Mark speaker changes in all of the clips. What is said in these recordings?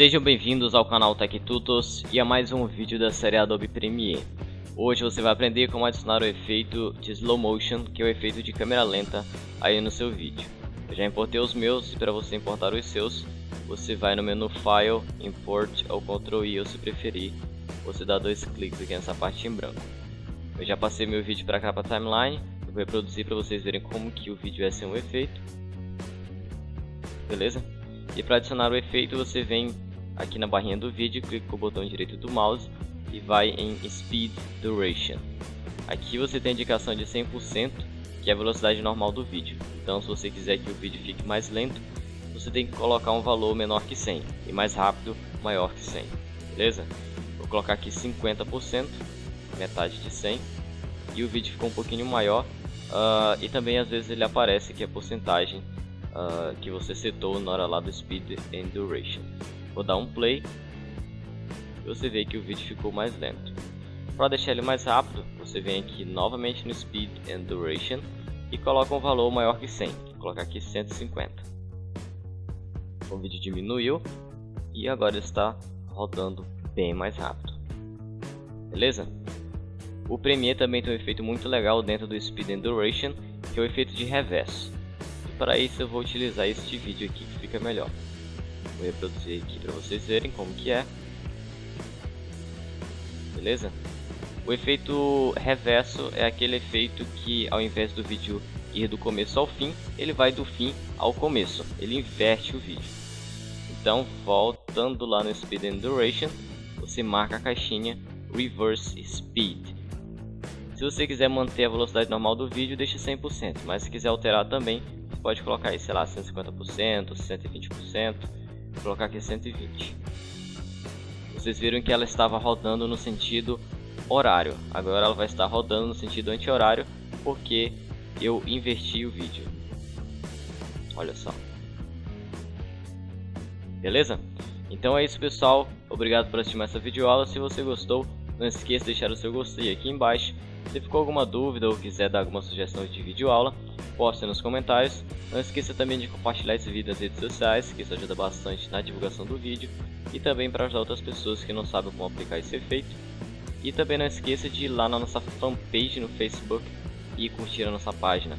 Speaker 1: Sejam bem-vindos ao canal Tech Tutos e a mais um vídeo da série Adobe Premiere. Hoje você vai aprender como adicionar o efeito de Slow Motion, que é o efeito de câmera lenta, aí no seu vídeo. Eu já importei os meus e para você importar os seus, você vai no menu File, Import ou Ctrl I ou se preferir, você dá dois cliques aqui nessa parte em branco. Eu já passei meu vídeo para cá para timeline, eu vou reproduzir para vocês verem como que o vídeo é sem um efeito. Beleza? E para adicionar o efeito você vem aqui na barrinha do vídeo, clica com o botão direito do mouse e vai em Speed Duration. Aqui você tem a indicação de 100%, que é a velocidade normal do vídeo. Então se você quiser que o vídeo fique mais lento, você tem que colocar um valor menor que 100 e mais rápido maior que 100, beleza? Vou colocar aqui 50%, metade de 100 e o vídeo ficou um pouquinho maior uh, e também às vezes ele aparece que a porcentagem uh, que você setou na hora lá do Speed and Duration. Vou dar um play e você vê que o vídeo ficou mais lento. Para deixar ele mais rápido, você vem aqui novamente no Speed and Duration e coloca um valor maior que 100. Vou colocar aqui 150. O vídeo diminuiu e agora está rodando bem mais rápido. Beleza? O Premiere também tem um efeito muito legal dentro do Speed and Duration, que é o efeito de reverso. Para isso eu vou utilizar este vídeo aqui que fica melhor. Vou reproduzir aqui para vocês verem como que é. Beleza? O efeito reverso é aquele efeito que ao invés do vídeo ir do começo ao fim, ele vai do fim ao começo. Ele inverte o vídeo. Então, voltando lá no Speed and Duration, você marca a caixinha Reverse Speed. Se você quiser manter a velocidade normal do vídeo, deixe 100%, mas se quiser alterar também, pode colocar aí, sei lá, 150%, 120%, vou colocar aqui 120. Vocês viram que ela estava rodando no sentido horário, agora ela vai estar rodando no sentido anti-horário, porque eu inverti o vídeo. Olha só. Beleza? Então é isso pessoal, obrigado por assistir essa videoaula, se você gostou, não esqueça de deixar o seu gostei aqui embaixo, se ficou alguma dúvida ou quiser dar alguma sugestão de videoaula, poste nos comentários. Não esqueça também de compartilhar esse vídeo nas redes sociais, que isso ajuda bastante na divulgação do vídeo. E também para ajudar outras pessoas que não sabem como aplicar esse efeito. E também não esqueça de ir lá na nossa fanpage no Facebook e curtir a nossa página.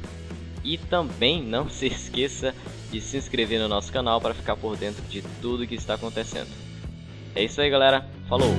Speaker 1: E também não se esqueça de se inscrever no nosso canal para ficar por dentro de tudo que está acontecendo. É isso aí galera, falou!